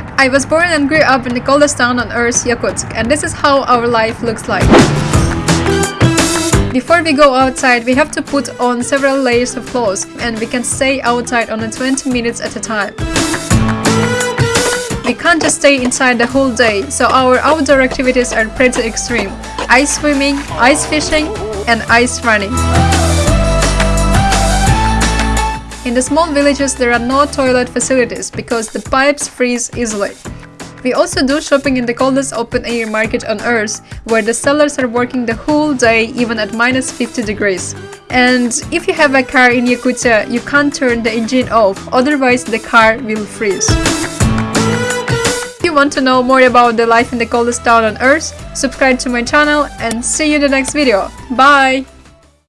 I was born and grew up in the coldest town on earth, Yakutsk, and this is how our life looks like. Before we go outside, we have to put on several layers of clothes, and we can stay outside only 20 minutes at a time. We can't just stay inside the whole day, so our outdoor activities are pretty extreme. Ice swimming, ice fishing, and ice running. In the small villages there are no toilet facilities because the pipes freeze easily. We also do shopping in the coldest open air market on earth, where the sellers are working the whole day even at minus 50 degrees. And if you have a car in Yakutia, you can't turn the engine off, otherwise the car will freeze. If you want to know more about the life in the coldest town on earth, subscribe to my channel and see you in the next video. Bye!